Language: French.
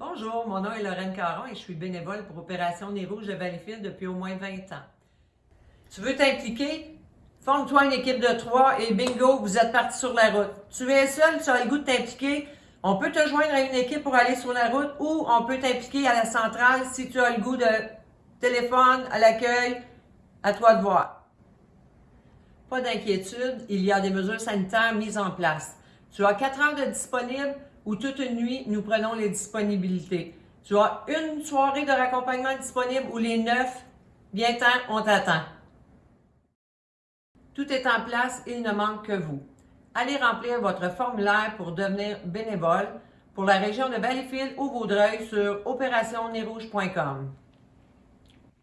Bonjour, mon nom est Lorraine Caron et je suis bénévole pour Opération Nez Rouge de Valleyfield depuis au moins 20 ans. Tu veux t'impliquer? Forme-toi une équipe de trois et bingo, vous êtes parti sur la route. Tu es seul, tu as le goût de t'impliquer. On peut te joindre à une équipe pour aller sur la route ou on peut t'impliquer à la centrale si tu as le goût de téléphone, à l'accueil, à toi de voir. Pas d'inquiétude, il y a des mesures sanitaires mises en place. Tu as 4 heures de disponible ou toute nuit, nous prenons les disponibilités. Tu as une soirée de raccompagnement disponible ou les neuf, bien-temps, on t'attend. Tout est en place, il ne manque que vous. Allez remplir votre formulaire pour devenir bénévole pour la région de Valleyfield ou Vaudreuil sur opérationnerouge.com.